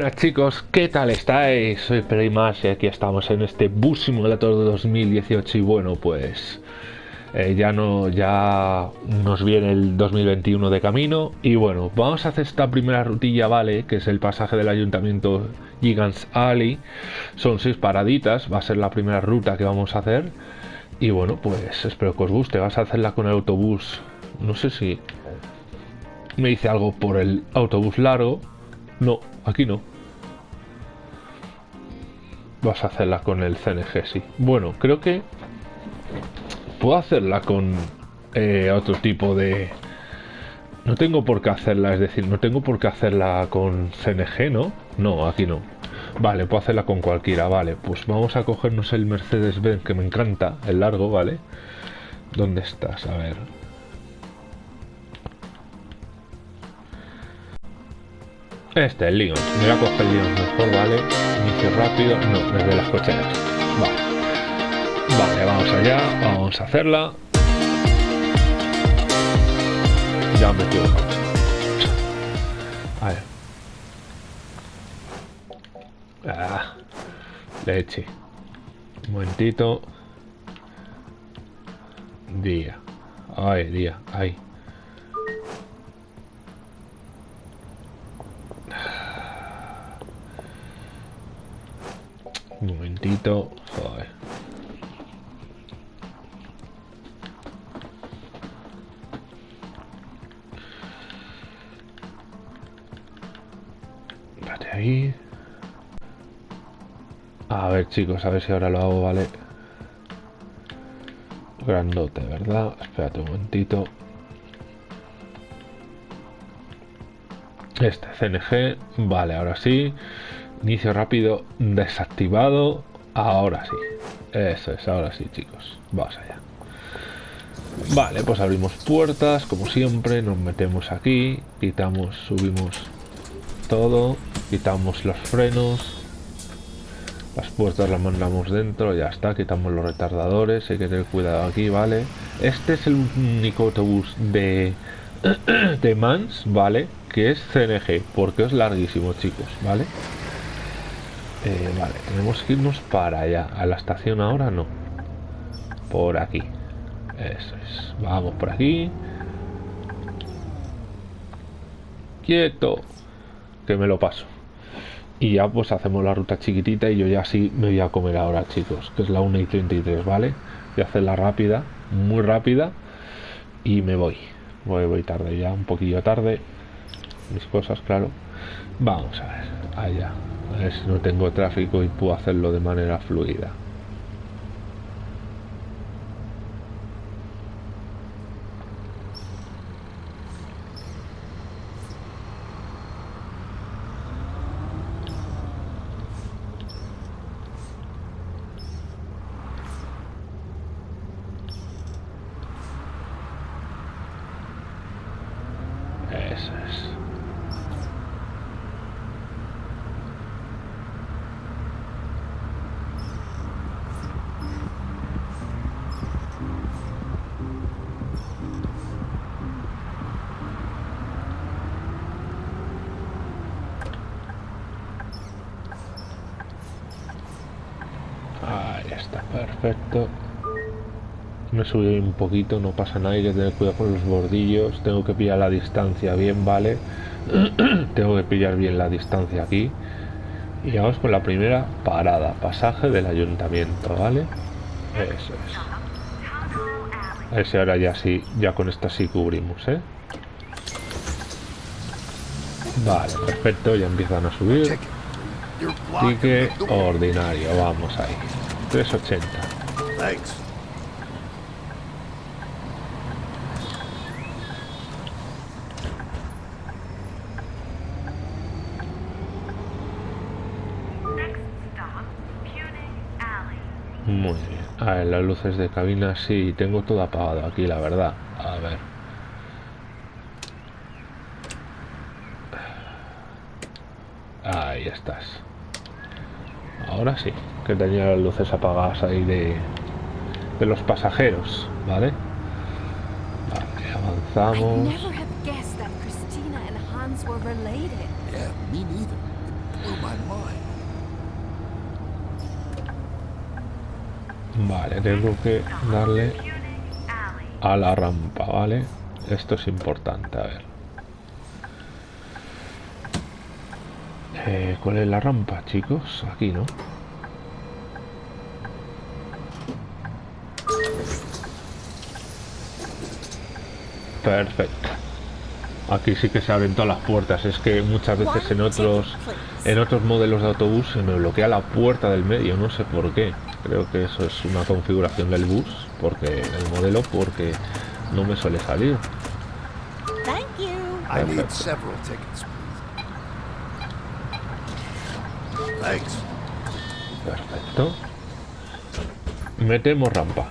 buenas chicos, ¿qué tal estáis? Soy Más y aquí estamos en este Bus Simulator de 2018 y bueno, pues eh, ya no ya nos viene el 2021 de camino y bueno, vamos a hacer esta primera rutilla, ¿vale? Que es el pasaje del ayuntamiento Gigants Alley. Son seis paraditas, va a ser la primera ruta que vamos a hacer y bueno, pues espero que os guste, vas a hacerla con el autobús, no sé si me dice algo por el autobús largo no, aquí no. Vas a hacerla con el CNG, sí. Bueno, creo que puedo hacerla con eh, otro tipo de... No tengo por qué hacerla, es decir, no tengo por qué hacerla con CNG, ¿no? No, aquí no. Vale, puedo hacerla con cualquiera, vale. Pues vamos a cogernos el Mercedes-Benz, que me encanta, el largo, ¿vale? ¿Dónde estás? A ver. Este, el Leon. Me voy a coger Leon mejor, ¿vale? Inicio rápido. No, desde las cocheras. Vale. Vale, vamos allá. Vamos a hacerla. Ya me equivoco. A ver. Ah, leche. Un momentito. Día. Ay, día. Ay. Un momentito. Joder. Espérate ahí. A ver, chicos, a ver si ahora lo hago, ¿vale? Grandote, ¿verdad? Espérate un momentito. Este CNG, vale, ahora sí. Inicio rápido desactivado. Ahora sí. Eso es, ahora sí, chicos. Vamos allá. Vale, pues abrimos puertas, como siempre. Nos metemos aquí. Quitamos, subimos todo. Quitamos los frenos. Las puertas las mandamos dentro, ya está. Quitamos los retardadores. Hay que tener cuidado aquí, ¿vale? Este es el único autobús de, de Mans, ¿vale? Que es CNG, porque es larguísimo, chicos, ¿vale? Eh, vale, tenemos que irnos para allá. A la estación ahora no. Por aquí. Eso es. Vamos por aquí. Quieto. Que me lo paso. Y ya pues hacemos la ruta chiquitita y yo ya sí me voy a comer ahora, chicos. Que es la 1 y 33, ¿vale? Voy a hacerla rápida. Muy rápida. Y me voy. Voy, voy tarde ya. Un poquillo tarde. Mis cosas, claro. Vamos a ver. Allá. Si no tengo tráfico y puedo hacerlo de manera fluida. Eso es. Ahí está, perfecto. Me subí un poquito, no pasa nada, hay que tener cuidado con los bordillos. Tengo que pillar la distancia bien, ¿vale? Tengo que pillar bien la distancia aquí. Y vamos con la primera parada, pasaje del ayuntamiento, ¿vale? Eso es. A ver si ahora ya sí, ya con esta sí cubrimos, ¿eh? Vale, perfecto, ya empiezan a subir. Ticket ordinario, vamos ahí. 380. Muy bien. A ver, las luces de cabina sí, tengo todo apagado aquí, la verdad. A ver. Ahí estás. Ahora sí, que tenía las luces apagadas ahí de, de los pasajeros, ¿vale? Vale, avanzamos. Tengo que darle a la rampa, ¿vale? Esto es importante, a ver. Eh, ¿Cuál es la rampa, chicos? Aquí, ¿no? Perfecto. Aquí sí que se abren todas las puertas. Es que muchas veces en otros en otros modelos de autobús se me bloquea la puerta del medio. No sé por qué. Creo que eso es una configuración del bus, porque el modelo, porque no me suele salir. Perfecto. Metemos rampa.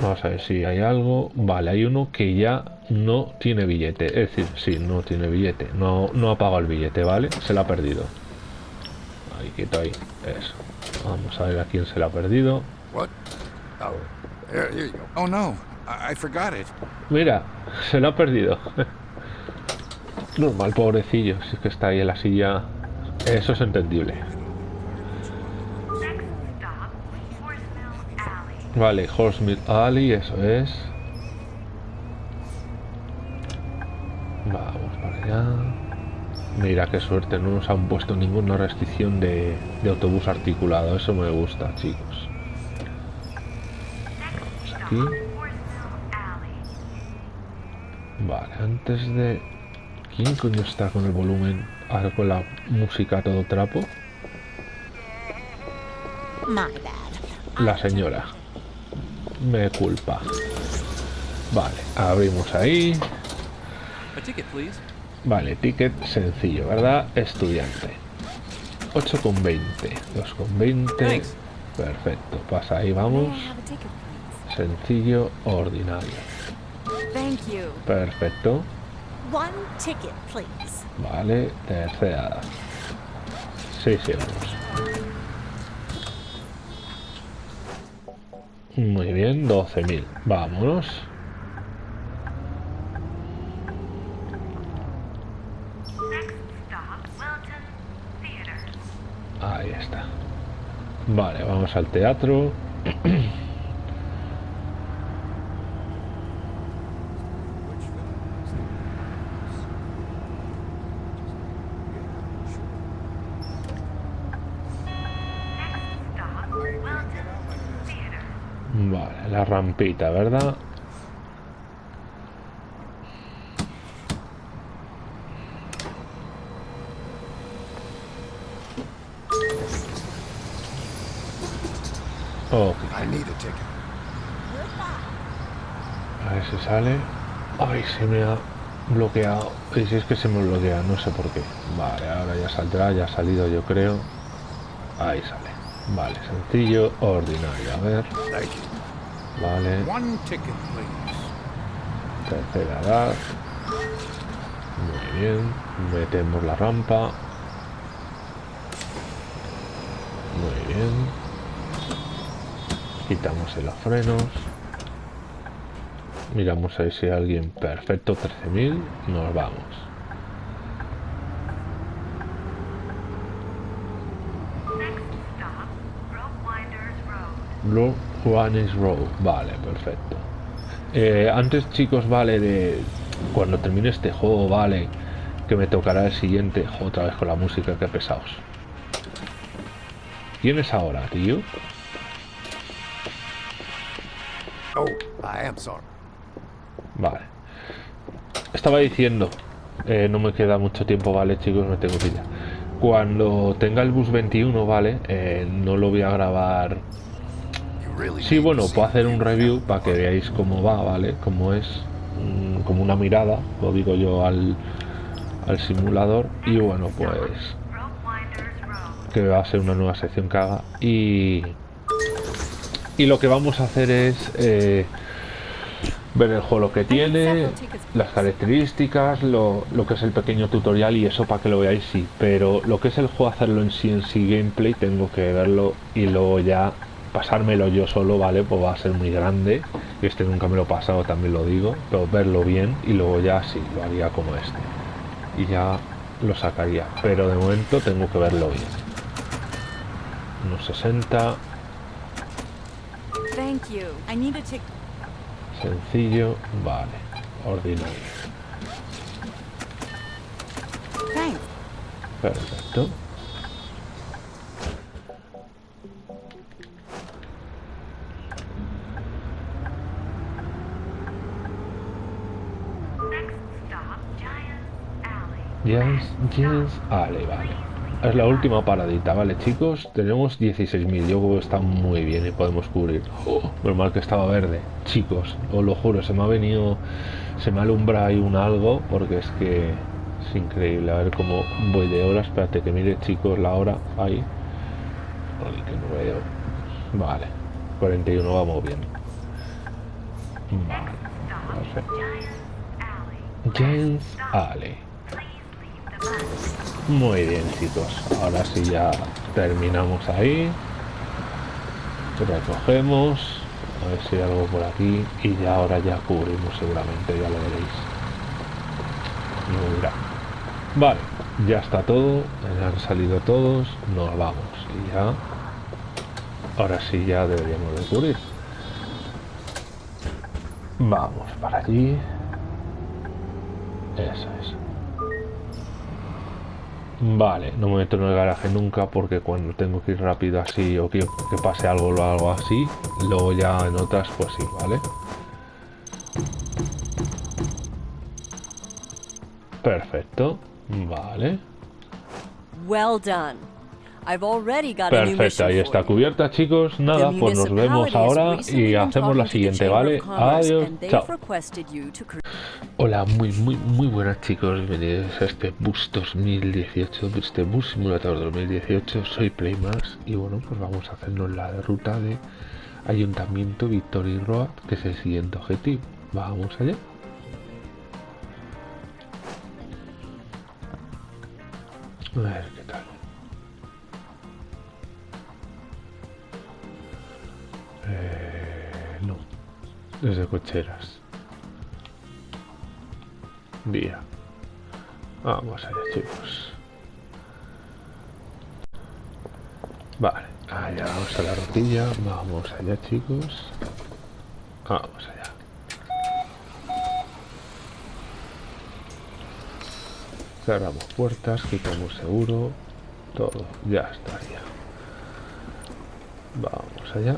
Vamos a ver si hay algo. Vale, hay uno que ya no tiene billete. Es decir, sí, no tiene billete. No, no ha pagado el billete, ¿vale? Se lo ha perdido. Ahí, quieto ahí. Eso. Vamos a ver a quién se lo ha perdido. Oh, oh no, I forgot it. Mira, se lo ha perdido. Normal, pobrecillo. Si es que está ahí en la silla. Eso es entendible. Vale, Horsemeal Alley, eso es. Vamos para allá. Mira qué suerte, no nos han puesto ninguna restricción de, de autobús articulado. Eso me gusta, chicos. Aquí. Vale, antes de... ¿Quién coño está con el volumen? Ahora con la música todo trapo. La señora me culpa. Vale, abrimos ahí. Vale, ticket sencillo, ¿verdad? Estudiante. 8,20. 2,20. Perfecto, pasa ahí, vamos. Sencillo, ordinario. Perfecto. Vale, tercera. Sí, sí, vamos. Muy bien, 12.000. Vámonos. Ahí está. Vale, vamos al teatro. la rampita, ¿verdad? Oh. A ver si sale. Ay, se me ha bloqueado. Y si es que se me bloquea, no sé por qué. Vale, ahora ya saldrá, ya ha salido yo creo. Ahí sale. Vale, sencillo, ordinario. A ver. Vale. Tercera edad. Muy bien. Metemos la rampa. Muy bien. Quitamos los frenos. Miramos ahí si hay alguien perfecto. 13.000. Nos vamos. Blue Juanes Road. Vale, perfecto. Eh, antes, chicos, vale, de cuando termine este juego, vale, que me tocará el siguiente. Otra vez con la música, que pesados. ¿Quién es ahora, tío? Oh, I am sorry. Vale. Estaba diciendo, eh, no me queda mucho tiempo, vale, chicos, me tengo que. Cuando tenga el bus 21, vale, eh, no lo voy a grabar Sí, bueno, puedo hacer un review para que veáis cómo va, ¿vale? Cómo es, mm, como una mirada, lo digo yo al, al simulador. Y bueno, pues que va a ser una nueva sección que haga. Y, y lo que vamos a hacer es eh, ver el juego que tiene, las características, lo, lo, que es el pequeño tutorial y eso para que lo veáis, sí. Pero lo que es el juego, hacerlo en sí, en sí gameplay, tengo que verlo y luego ya pasármelo yo solo, ¿vale? Pues va a ser muy grande. Este nunca me lo he pasado, también lo digo. Pero verlo bien y luego ya sí, lo haría como este. Y ya lo sacaría. Pero de momento tengo que verlo bien. Unos 60. Sencillo, vale. Ordinario. Perfecto. Yes, yes. Vale, vale. Es la última paradita, ¿vale, chicos? Tenemos 16.000. Yo creo que está muy bien y podemos cubrir. Oh, normal que estaba verde. Chicos, os lo juro, se me ha venido... Se me alumbra ahí un algo porque es que es increíble. A ver cómo voy de hora. Espérate que mire, chicos, la hora. Ahí. Ay, que no veo. Vale. 41 vamos bien. Vale. James Alley. Muy bien chicos, ahora sí ya terminamos ahí. Recogemos, a ver si hay algo por aquí y ya ahora ya cubrimos seguramente, ya lo veréis. Mira. Vale, ya está todo, han salido todos, nos vamos y ya... Ahora sí ya deberíamos de cubrir. Vamos para allí. Eso es. Vale, no me meto en el garaje nunca porque cuando tengo que ir rápido así o que, que pase algo o algo así, luego ya en otras pues sí, ¿vale? Perfecto, vale. Well done. Perfecto, ahí está cubierta, chicos. Nada, pues nos vemos ahora y hacemos la siguiente, ¿vale? Adiós, chao. Hola, muy, muy, muy buenas, chicos. Bienvenidos a este Bus 2018, este Bus Simulator 2018. Soy Playmax y bueno, pues vamos a hacernos la ruta de Ayuntamiento Victory Road, que es el siguiente objetivo. Vamos allá. A ver Eh, no. Desde cocheras. Vía. Vamos allá, chicos. Vale, allá vamos a la rotilla. Vamos allá, chicos. Vamos allá. Cerramos puertas, quitamos seguro. Todo, ya estaría. Vamos allá.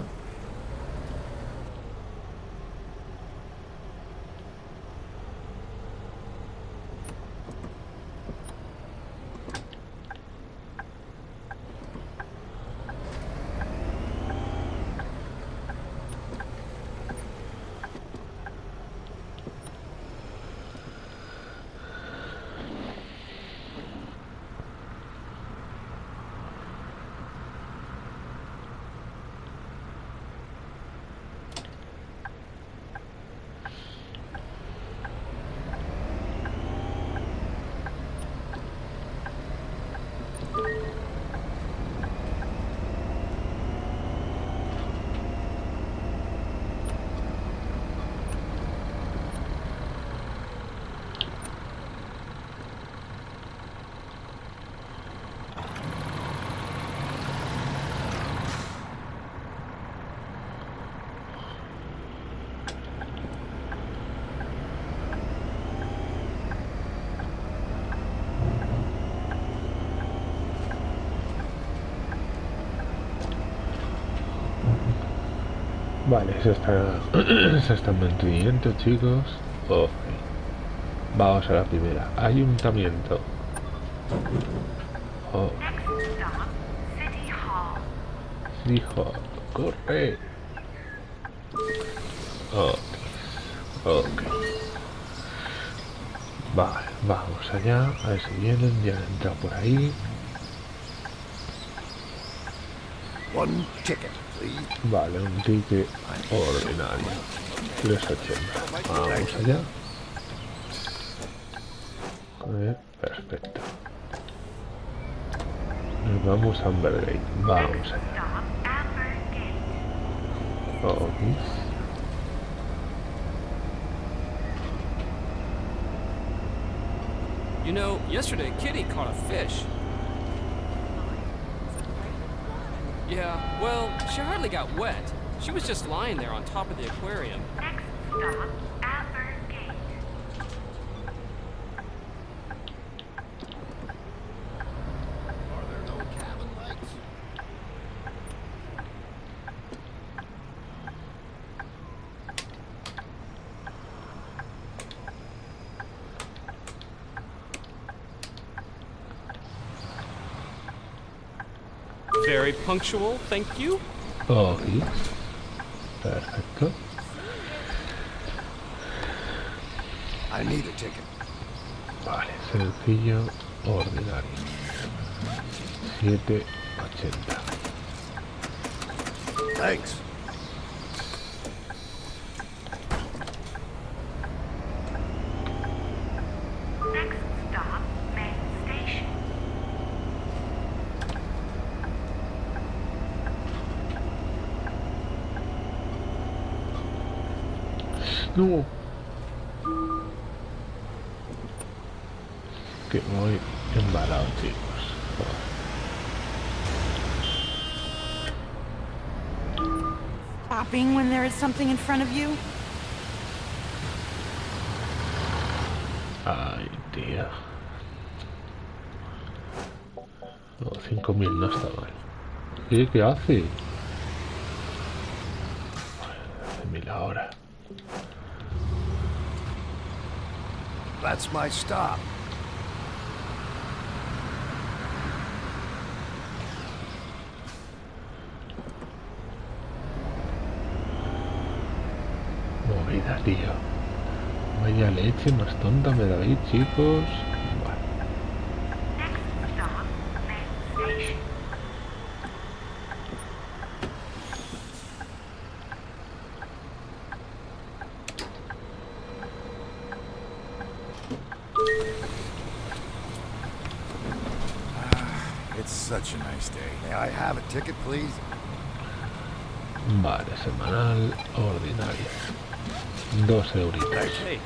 Vale, se está, se está en mantenimiento, chicos. Vamos a la primera. Ayuntamiento. Oh. Hall. Corre. Ok. Vale, vamos allá. A ver si vienen. Ya han entrado por ahí. One ticket. Vale, un ticket ordinario. 380. Vamos allá. Eh, perfecto. Nos vamos a Ambergate. Vamos allá. Ok. You know, yesterday Kitty caught a fish. Yeah, well, she hardly got wet. She was just lying there on top of the aquarium. Next stop, Amber Gate. Are there no cabin lights? Very punctual, thank you. Ok. Perfecto. I need a ticket. Vale, sencillo, ordinario. 780. Thanks. Next stop, main station. No. Que voy embalado, chicos. Stopping when there is something in front of you? Ay, tía. No, 5000 no está mal. ¿Qué, qué hace? Hace Stop. Movida, tío. Vaya leche más tonta me dais, chicos. It's such a nice day. May I have a ticket, please? Vale, semanal, ordinario. Dos euritos. Hey,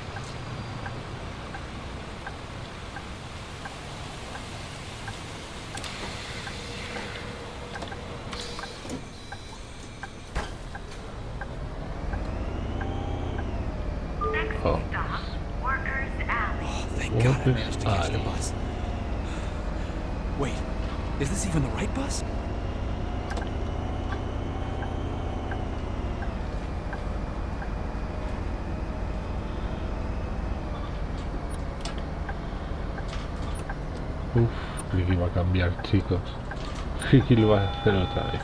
Next Oh. stop, Workers Alley. thank What God I is managed to catch the I? bus. Wait, is this even the right bus? Uf, creí que iba a cambiar, chicos. Que lo iba a hacer otra vez.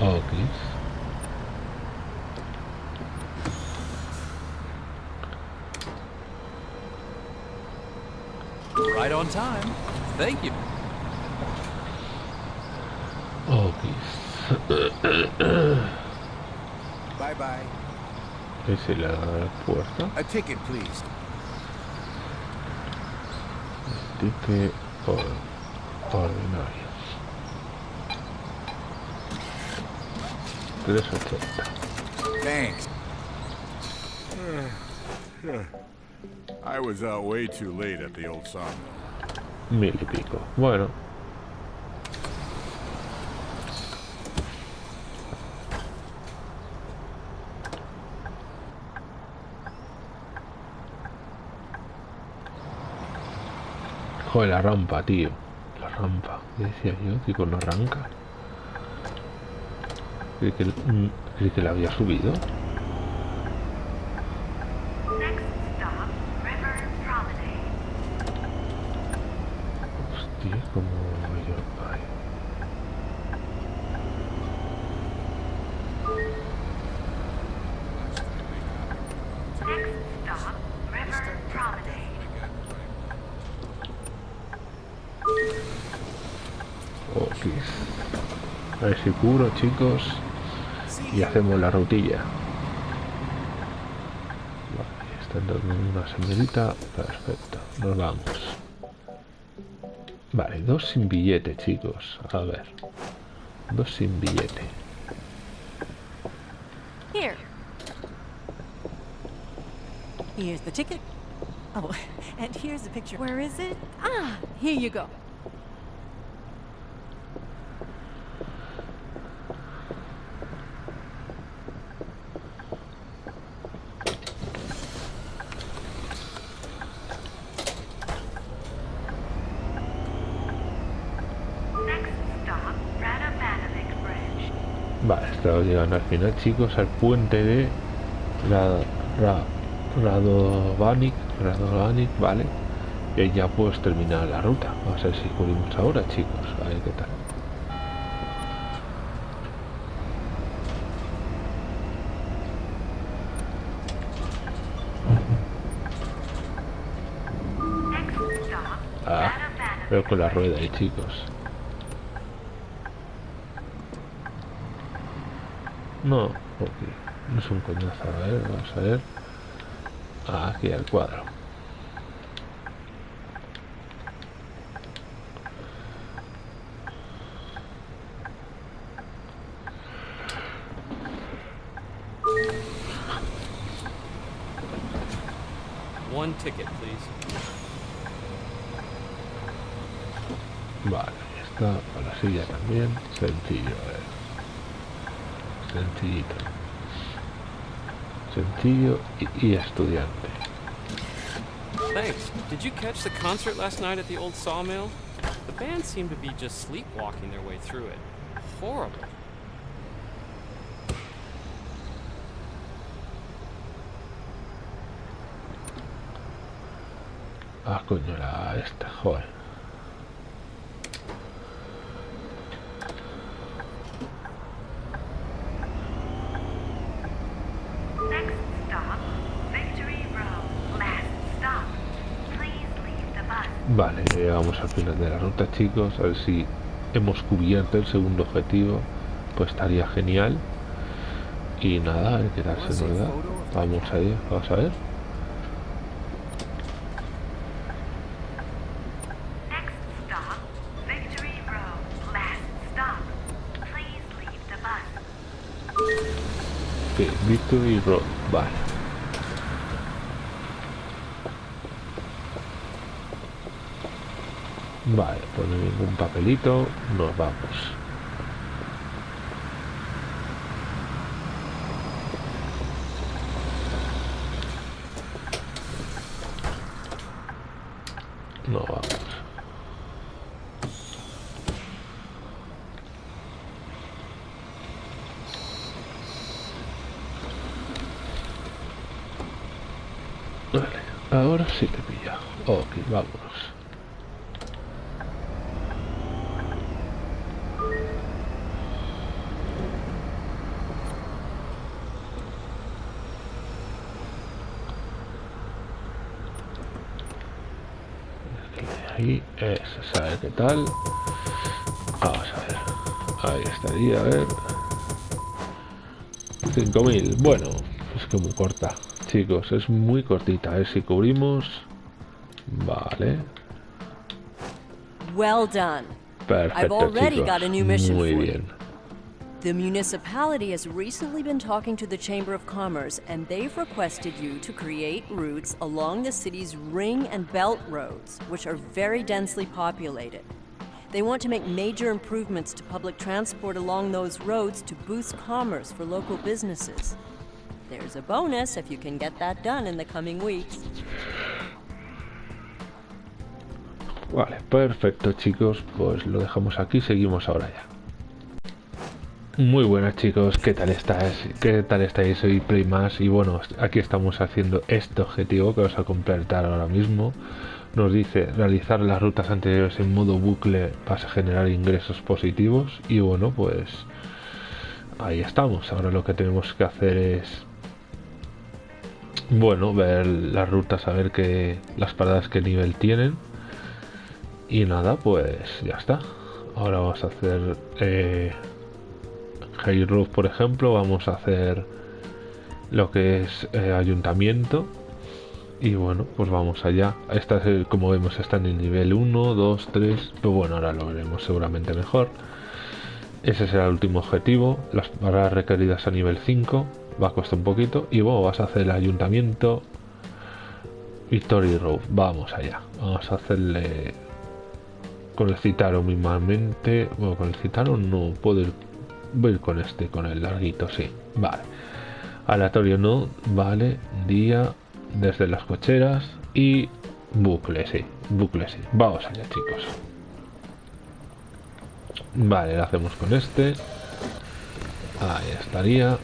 Ok. Right on time. Thank you. Ok. Bye bye. Es la puerta. A ticket, please. Ticket or- ordinario. 380. Thanks. I was out way too late at the old sawmill. Mil y pico. Bueno. Joder, la rampa, tío. La rampa. ¿Qué decía yo? Que no arranca. Creí que, mm, creí que la había subido. Next stop, River Promenade. Hostia, como yo. Ay. Next stop, River Promenade. A ver si cubro, chicos. Y hacemos la rutilla. Vale, están dando una señorita. Perfecto, nos vamos. Vale, dos sin billete, chicos. A ver. Dos sin billete. Here. Here's the ticket. Oh, and here's the picture. Where is it? Ah, here you go. Next stop, Radovanovic Bridge. Vale, estamos llegando al final, chicos, al puente de Ra, Ra, Radovanic, Radovanic, vale. Y ya puedes terminar la ruta. Vamos a ver si cubrimos ahora, chicos. A ver qué tal. Ah, veo con la rueda ahí, chicos. No, ok. No es un coñazo. A ver, vamos a ver. Ah, aquí el cuadro. One ticket, please. Vale, ya está. A la silla también. Sencillo, a ver. Sencillito. Sencillo y, y estudiante. Thanks. Did you catch the concert last night at the old sawmill? The band seemed to be just sleepwalking their way through it. Horrible. Ah, coño, la esta, joder. Next stop, Victory Road. Last stop. Please leave the bus. Vale, al final de la ruta, chicos. A ver si hemos cubierto el segundo objetivo. Pues estaría genial. Y nada, a ver qué tal se nos da. Vamos a ir, vamos a ver. Victory Road stop. Please leave the bus. Ok, Victory Road, vale. Vale, pues ningún papelito, nos vamos. No vamos. Vale, ahora sí te pilla. Ok, vámonos. Ahí, eso, sabe qué tal. Vamos a ver. Ahí estaría, a ver. 5000. Bueno, es que muy corta. Chicos, es muy cortita. A ver si cubrimos. Vale. Well done. Perfecto, already chicos. got a new mission Muy bien. The municipality has recently been talking to the Chamber of Commerce, and they've requested you to create routes along the city's ring and belt roads, which are very densely populated. They want to make major improvements to public transport along those roads to boost commerce for local businesses. There's a bonus if you can get that done in the coming weeks. Vale, perfecto, chicos. Pues lo dejamos aquí. Seguimos ahora ya. Muy buenas chicos, ¿qué tal estáis? ¿Qué tal estáis? Soy Playmas y bueno, aquí estamos haciendo este objetivo que vamos a completar ahora mismo. Nos dice realizar las rutas anteriores en modo bucle para generar ingresos positivos y bueno, pues ahí estamos. Ahora lo que tenemos que hacer es bueno, ver las rutas, a ver qué las paradas qué nivel tienen. Y nada, pues ya está. Ahora vamos a hacer eh, High Roof, por ejemplo, vamos a hacer lo que es eh, ayuntamiento. Y bueno, pues vamos allá. Esta, es, como vemos, está en el nivel 1, 2, 3. Pero bueno, ahora lo veremos seguramente mejor. Ese será el último objetivo. Las barras requeridas a nivel 5. Va a costar un poquito. Y bueno, vas a hacer el ayuntamiento. Victory Road. Vamos allá. Vamos a hacerle con el Citaro mismamente. Bueno, con el Citaro no puedo ir, voy con este, con el larguito, sí. Vale. Aleatorio no, vale. Día desde las cocheras y bucle, sí. Bucle, sí. Vamos allá, chicos. Vale, lo hacemos con este. Ahí estaría.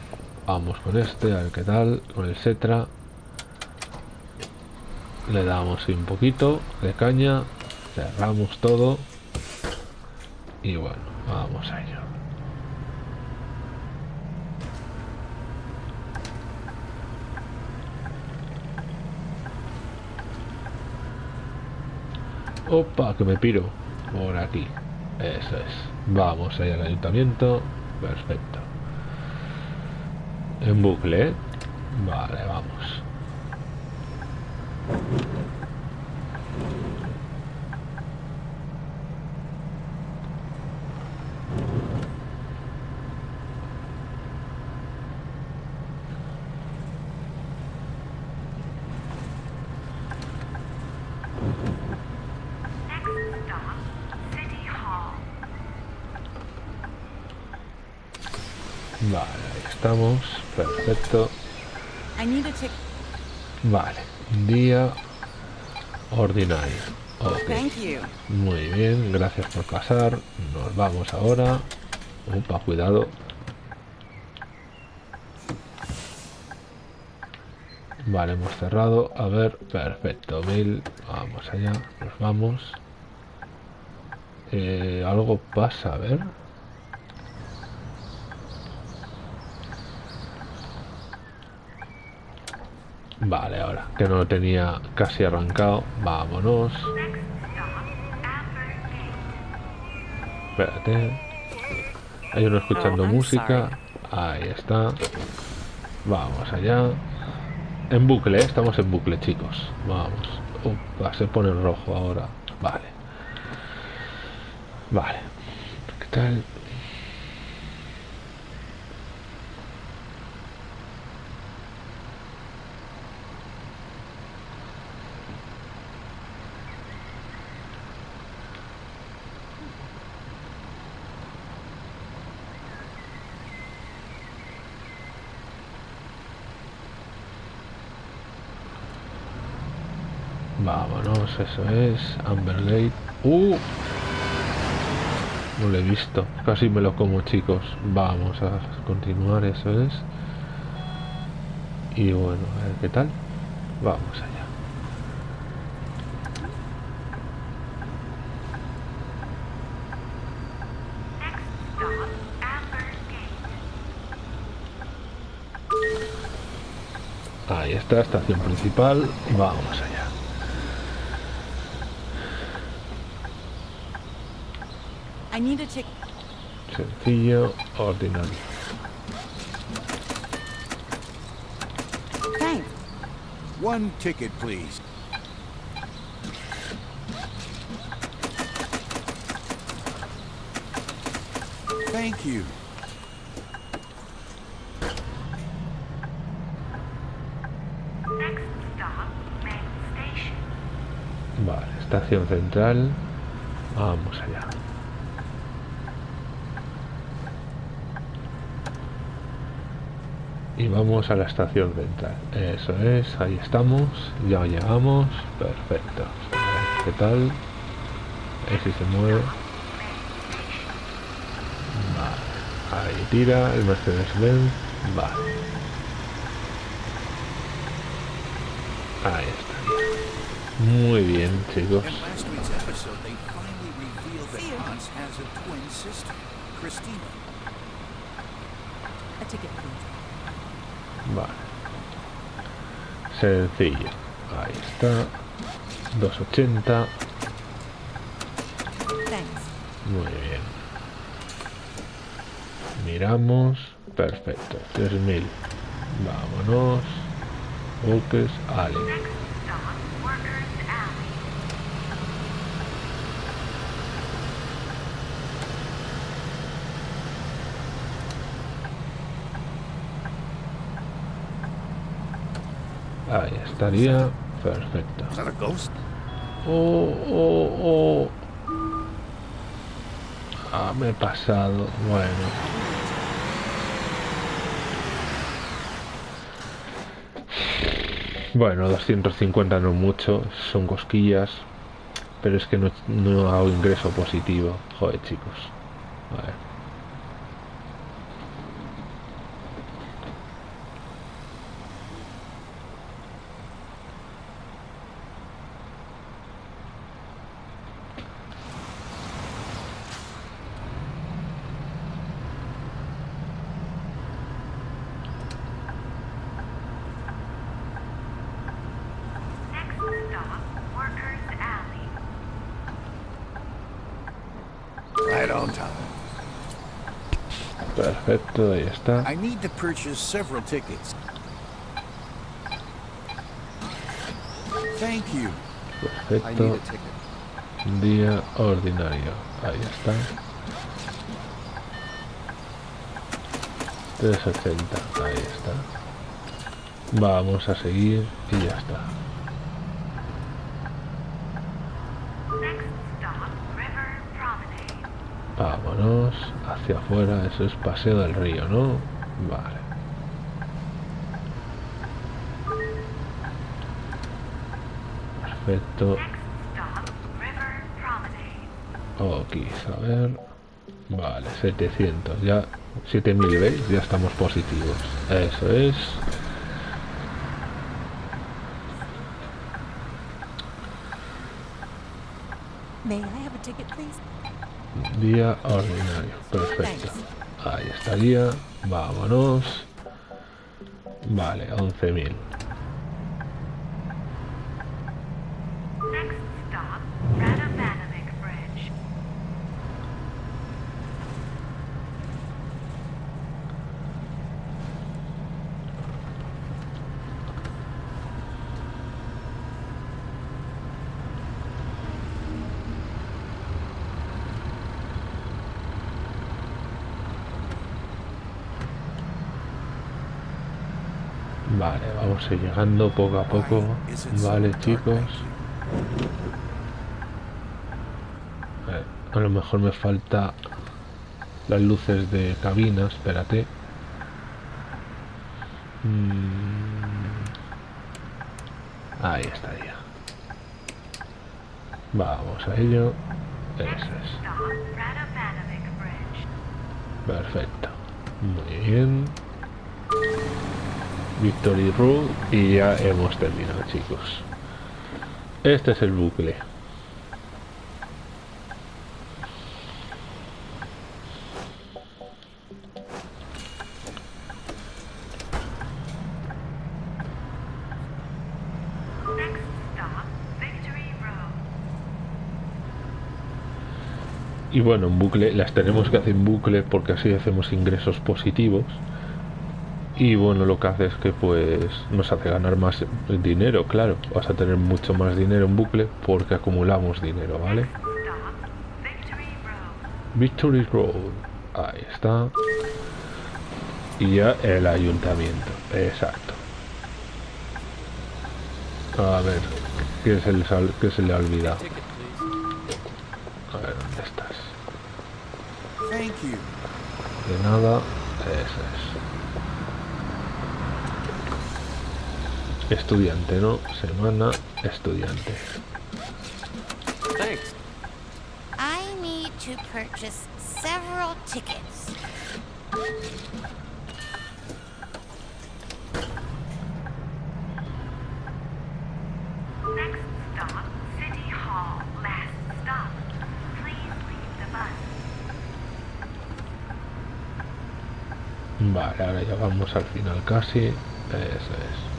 Vamos con este, a ver qué tal. Con el Setra. Le damos un poquito de caña. Cerramos todo. Y bueno, vamos a ello. Opa, que me piro. Por aquí. Eso es. Vamos ahí al ayuntamiento. Perfecto. En bucle, ¿eh? Vale, vamos. Next stop, City Hall. Vale, ahí estamos. Perfecto. I need a ticket. Vale. Día ordinario. Ok. Thank you. Muy bien, gracias por pasar. Nos vamos ahora. Opa, cuidado. Vale, hemos cerrado. A ver, perfecto. Mil. Vamos allá. Nos vamos. Eh, algo pasa, a ver. Vale, ahora que no lo tenía casi arrancado. Vámonos. Espérate. Hay uno escuchando Oh, música. Ahí está. Vamos allá. En bucle, ¿eh? estamos en bucle, chicos. Vamos. Upa, se pone en rojo ahora. Vale. Vale. ¿Qué tal? Vámonos, eso es. Ambergate. ¡Uh! No lo he visto. Casi me lo como, chicos. Vamos a continuar, eso es. Y bueno, a ver qué tal. Vamos allá. Ahí está, estación principal. Vamos allá. Need a ticket. Sencillo, ordinario. Thanks. One ticket, please. Thank you. Next stop, main station. Vale, estación central. Vamos allá. Y vamos a la estación central. Eso es, ahí estamos. Ya llegamos. Perfecto. ¿Qué tal? Ver si se mueve. Vale. Ahí tira el Mercedes-Benz. Vale. Ahí está. Muy bien, chicos. In last week's episode, they finally revealed that Hans has a twin sister, Christina. A ticket, please. Vale. Sencillo. Ahí está. 280. Thanks. Muy bien. Miramos. Perfecto. 3000. Vámonos. Buques. Ale. Next stop, Workers Alley. Ahí estaría. Perfecto. Oh, oh, oh. Ah, me he pasado. Bueno. Bueno, 250 no es mucho, son cosquillas, pero es que no, no hago ingreso positivo. Joder, chicos. A ver. Está. I need to purchase several tickets. Thank you. Perfecto. Día ordinario. Ahí está. 380. Ahí está. Vamos a seguir y ya está. Hacia afuera. Eso es paseo del río, ¿no? Vale. Perfecto. Aquí, a ver. Vale, 700. Ya, 7000, ¿veis? Ya estamos positivos. Eso es. May I have a ticket, please? Día ordinario. Perfecto. Ahí estaría. Vámonos. Vale, 11.000. Next stop, Radovanovic Bridge. Vale, vamos llegando poco a poco. Vale, chicos. Eh, A lo mejor me falta las luces de cabina, espérate. Mm. Ahí estaría. Vamos a ello. Eso es. Perfecto. Muy bien. Victory Road y ya hemos terminado, chicos. Este es el bucle. Y bueno, en bucle, las tenemos que hacer en bucle porque así hacemos ingresos positivos. Y bueno, lo que hace es que pues nos hace ganar más dinero, claro. Vas a tener mucho más dinero en bucle porque acumulamos dinero, ¿vale? Victory Road. Ahí está. Y ya el ayuntamiento. Exacto. A ver, ¿qué se le, sal- qué se le ha olvidado? A ver, ¿dónde estás? De nada, eso es. Estudiante, ¿no? Semana estudiante. Thanks. I need to purchase several tickets. Next stop, City Hall. Last stop. Please leave the bus. Vale, ahora ya vamos al final casi. Eso es.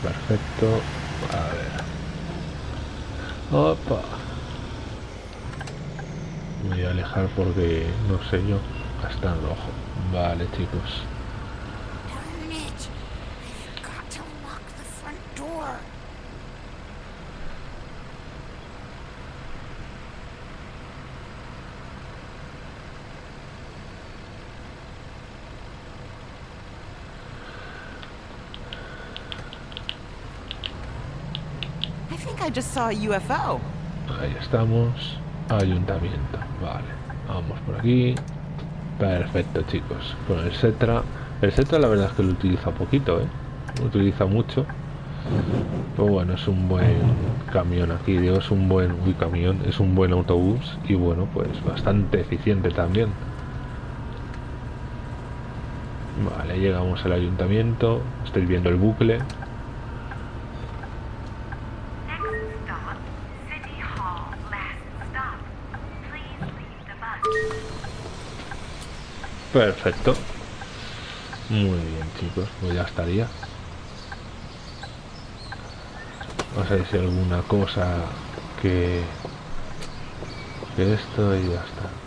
perfecto. A ver. Opa. Voy a alejar porque no sé yo. Hasta el ojo. Vale, chicos. I think I just saw a UFO. Ahí estamos. Ayuntamiento. Vale. Vamos por aquí. Perfecto, chicos. Con el Setra. El Setra la verdad es que lo utiliza poquito, ¿eh? Lo utiliza mucho. Pero bueno, es un buen camión aquí. Digo, es un buen... Uy, camión. Es un buen autobús. Y bueno, pues bastante eficiente también. Vale, llegamos al ayuntamiento. Estáis viendo el bucle. Next stop, City Hall. Last stop. Please leave the bus. Perfecto. Muy bien, chicos. Pues ya estaría. Vamos a hay alguna cosa que... Que esto y ya está.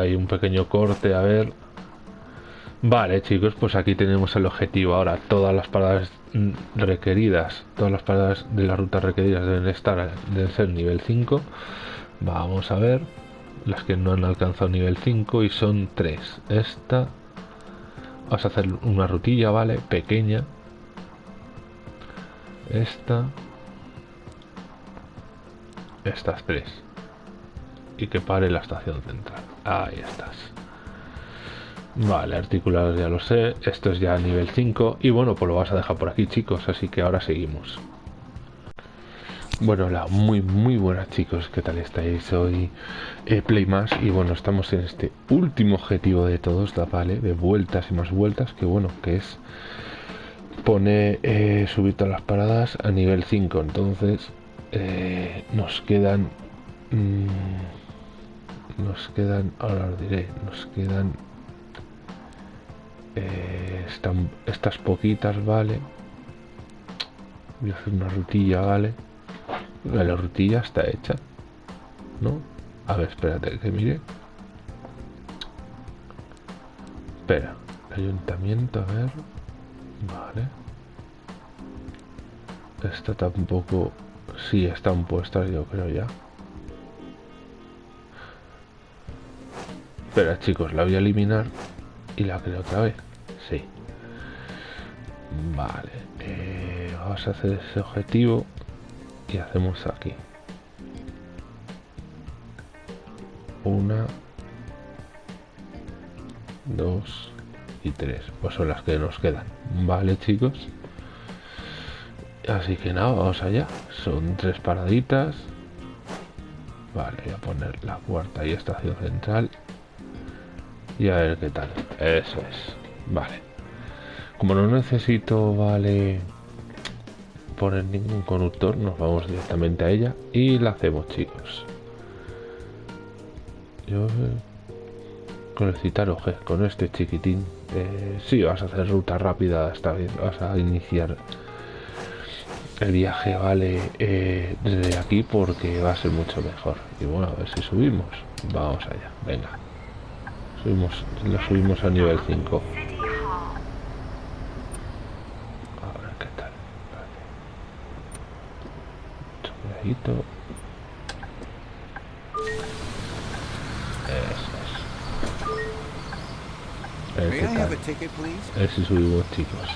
Ha habido ahí un pequeño corte, a ver. Vale, chicos, pues aquí tenemos el objetivo. Ahora, todas las paradas requeridas, todas las paradas de la ruta requeridas deben estar, deben ser nivel 5. Vamos a ver las que no han alcanzado nivel 5 y son 3. Esta, vamos a hacer una rutilla, ¿vale? Pequeña. Esta. Estas tres y que pare la estación central. Ahí estás. Vale, articulados ya lo sé. Esto es ya nivel 5. Y bueno, pues lo vas a dejar por aquí, chicos. Así que ahora seguimos. Bueno, hola, muy muy buenas chicos, ¿qué tal estáis? Soy eh, Playmas y bueno, estamos en este último objetivo de todos. ¿vale? De vueltas y más vueltas, que bueno, que es poner, eh, subir todas las paradas a nivel 5. Entonces, eh, nos quedan... mm, nos quedan, ahora os diré, nos quedan eh, están, estas poquitas, ¿vale? Voy a hacer una rutilla, ¿vale? La rutilla está hecha, ¿no? A ver, espérate que mire. Espera, ayuntamiento, a ver. Vale. Esta tampoco... Sí, están puestas, yo creo ya. Espera, chicos, la voy a eliminar y la creo otra vez. Sí. Vale. eh, vamos a hacer ese objetivo y hacemos aquí. Una, dos y tres. Pues son las que nos quedan. Vale, chicos. Así que nada, vamos allá. Son tres paraditas. Vale, voy a poner la cuarta y estación central. Y a ver qué tal. Eso es. Vale. Como no necesito, vale, poner ningún conductor, nos vamos directamente a ella y la hacemos, chicos. Yo con el citar oje, con este chiquitín, eh, sí, vas a hacer ruta rápida esta vez, vas a iniciar el viaje, vale, eh, desde aquí porque va a ser mucho mejor. Y bueno, a ver si subimos. Vamos allá, venga. Subimos, lo subimos a nivel 5. City Hall. A ver qué tal. Vale. Cuidadito. Eso es. A ver qué tal. ticket, please? A ver si subimos, chicos.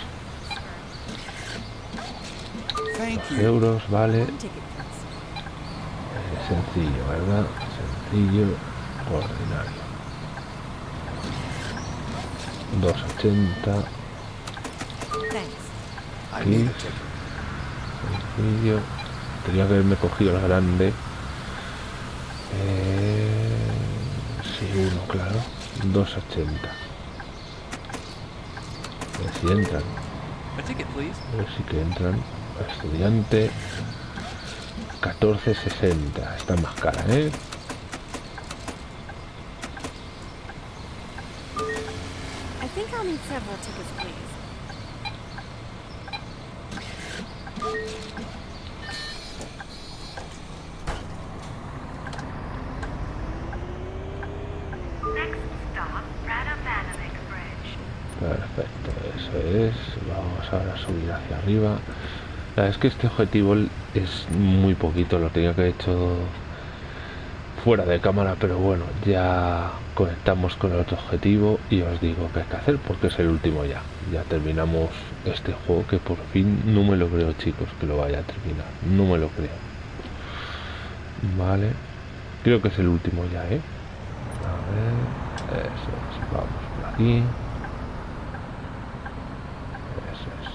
Thank Dos you. euros, vale. Eh, sencillo, ¿verdad? Sencillo, ordinario. 2.80, Thanks. I need a Please. ticket. sencillo. Tenía que haberme cogido la grande. Eh, sí, uno, claro. 2.80. ver si entran. A. A ver si que entran. Estudiante. 14.60. Está más cara, ¿eh? I think I'll need several tickets, please. Next stop. Perfecto, eso es. Vamos ahora a subir hacia arriba. La verdad es que este objetivo es muy poquito, lo tenía que haber hecho fuera de cámara, pero bueno, ya conectamos con el otro objetivo y os digo qué hay que hacer porque es el último ya. Ya terminamos este juego que por fin no me lo creo chicos que lo vaya a terminar, no me lo creo. Vale, creo que es el último ya, ¿eh? A ver, eso es, vamos por aquí. Eso es.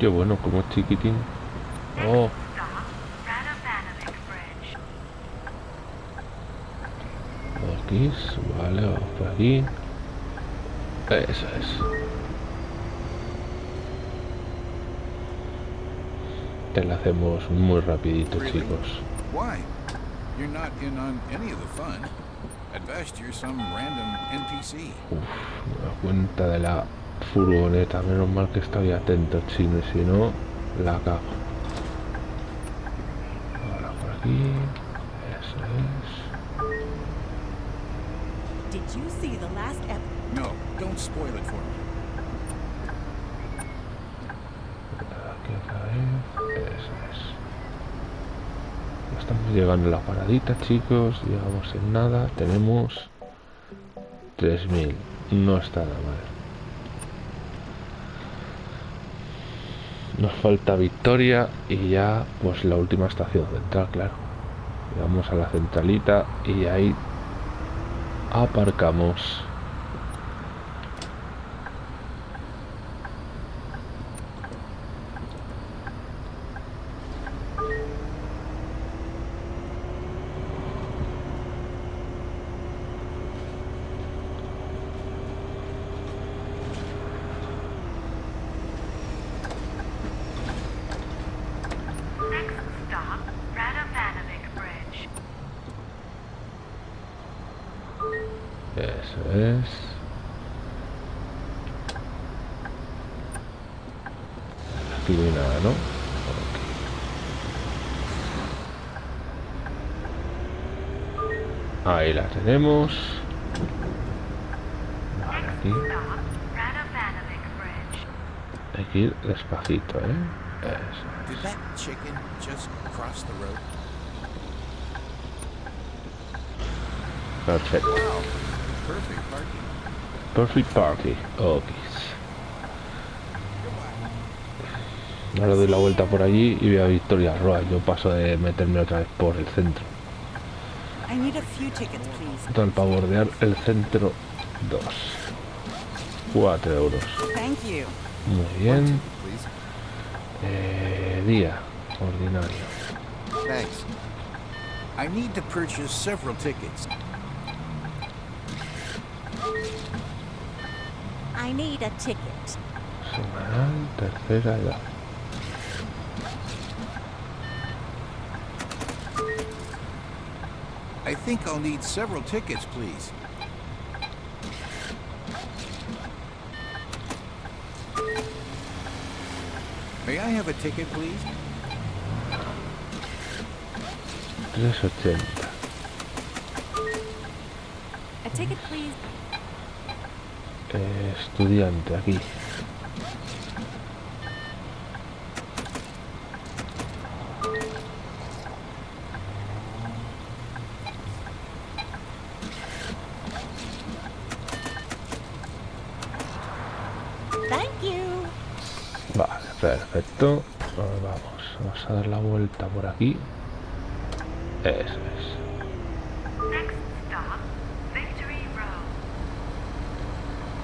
Qué bueno, como es chiquitín. Oh, aquí, vale, vamos por aquí. Eso es. Te la hacemos muy rapidito, chicos. Why? You're not in on any of the fun. At best, you're some random NPC. Uf, me da cuenta de la furgoneta. Menos mal que estoy atento, chino, y si no, la cago. Ahora por aquí. Eso es. Did you see the last ep- No, don't spoil it for me. Aquí otra vez. Eso es. Ya estamos llegando a la paradita, chicos. Llegamos en nada. Tenemos 3000. No está nada mal. Nos falta victoria y ya, pues la última estación central, claro. Llegamos a la centralita y ahí aparcamos. Next stop, Radovanovic Bridge. Eso es. Aquí no hay nada, ¿no? Ok. Ahí la tenemos. Vale, aquí hay que ir despacito, ¿eh? Eso. Perfecto. Perfect Party. Ok. Ahora doy la vuelta por allí y veo a Victoria Roa. Yo paso de meterme otra vez por el centro. I need a few tickets, please. Total, para bordear el centro 2. 4 euros. Thank you. Muy bien. Please. Eh, día ordinario. Thanks. I need to purchase several tickets. I need a ticket. Semanal, tercera edad. I think I'll need several tickets, please. May I have a ticket, please? 380. A ticket, please. Eh, estudiante, aquí. Vuelta por aquí. Eso es. Ok,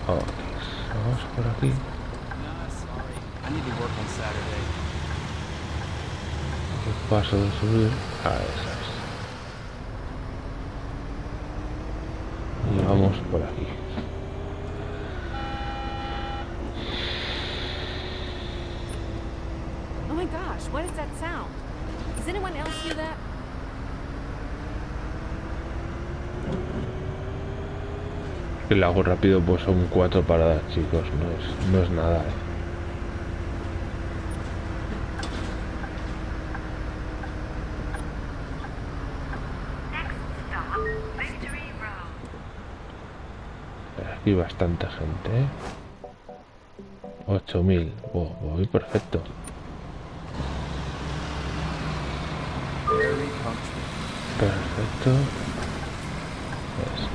Vamos por aquí. Saturday. Paso de subir a esas. Y vamos por aquí. Oh my gosh, what is that sound? Does anyone else hear that? Que lo hago rápido, pues son cuatro paradas, chicos. No es, no es nada, eh. Aquí bastante gente, ¿eh? 8000. Oh, voy perfecto. Perfecto. Es.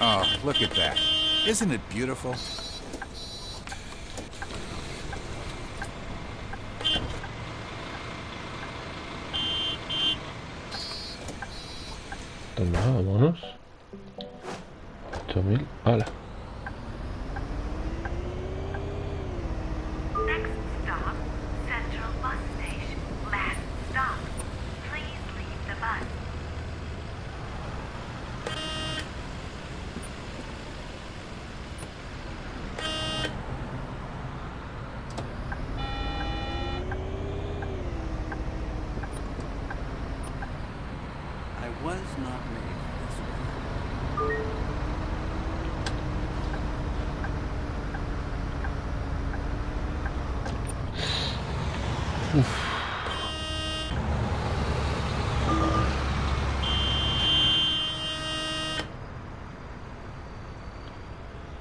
Oh, look at that. Isn't it beautiful? Was not made for this.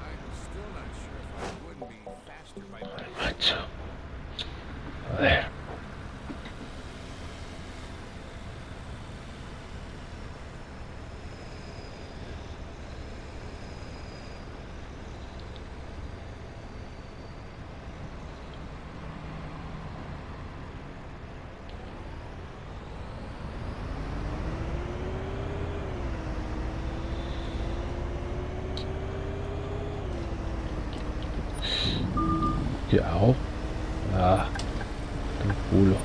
I'm still not sure if I wouldn't be faster by Macho. A ver. ¿Qué hago? Ah, el culo.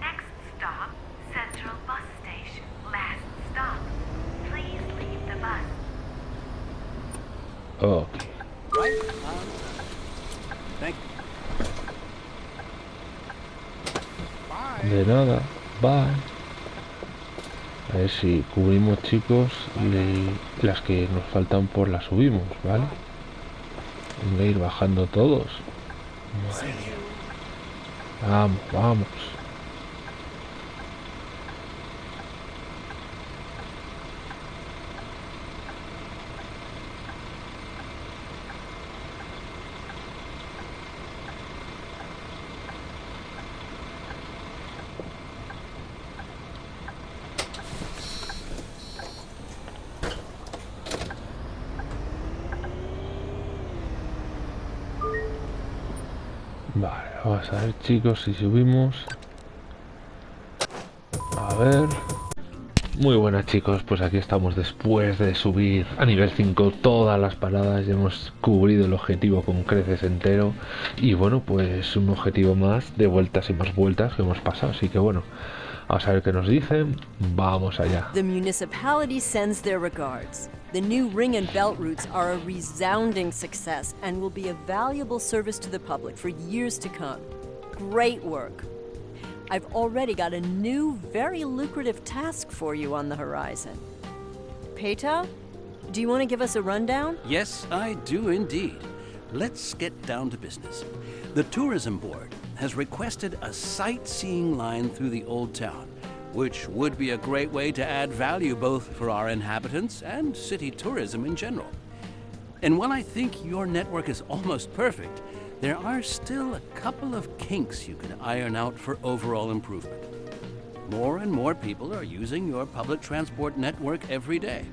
Next stop, Central Bus Station. Last stop. Please leave the bus. Ok. De nada. Bye. A ver si cubrimos, chicos, y las que nos faltan, pues las subimos, ¿vale? Venga, ir bajando todos. Vamos, vamos. Vale, a ver chicos si subimos. A ver. Muy buenas chicos, pues aquí estamos después de subir a nivel 5 todas las paradas, ya hemos cubrido el objetivo con creces entero y bueno, pues un objetivo más de vueltas y más vueltas que hemos pasado, así que bueno, vamos a ver qué nos dicen, vamos allá. The municipality sends their regards. The new ring and belt routes are a resounding success and will be a valuable service to the public for years to come. Great work. I've already got a new, very lucrative task for you on the horizon. Peto, do you want to give us a rundown? Yes, I do indeed. Let's get down to business. The Tourism Board has requested a sightseeing line through the Old Town, which would be a great way to add value both for our inhabitants and city tourism in general. And while I think your network is almost perfect, there are still a couple of kinks you can iron out for overall improvement. More and more people are using your public transport network every day.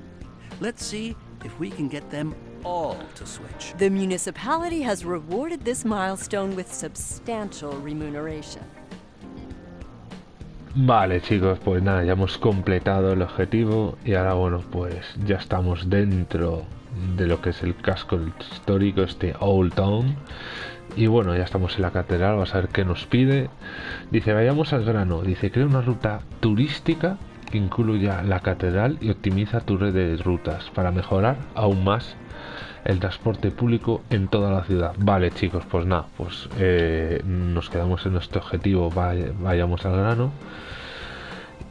Let's see if we can get them all to switch. The municipality has rewarded this milestone with substantial remuneration. Vale chicos, pues nada, ya hemos completado el objetivo y ahora bueno, pues ya estamos dentro de lo que es el casco histórico, este Old Town. Y bueno, ya estamos en la catedral, vamos a ver qué nos pide. Dice, vayamos al grano. Dice, crea una ruta turística que incluya la catedral y optimiza tu red de rutas para mejorar aún más el transporte público en toda la ciudad. Vale chicos, pues nada, pues eh, nos quedamos en nuestro objetivo, vayamos al grano.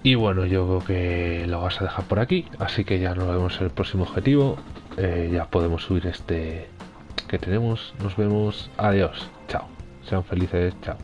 Y bueno, yo creo que lo vas a dejar por aquí, así que ya nos vemos en el próximo objetivo. Eh, ya podemos subir este que tenemos. Nos vemos. Adiós. Chao. Sean felices. Chao.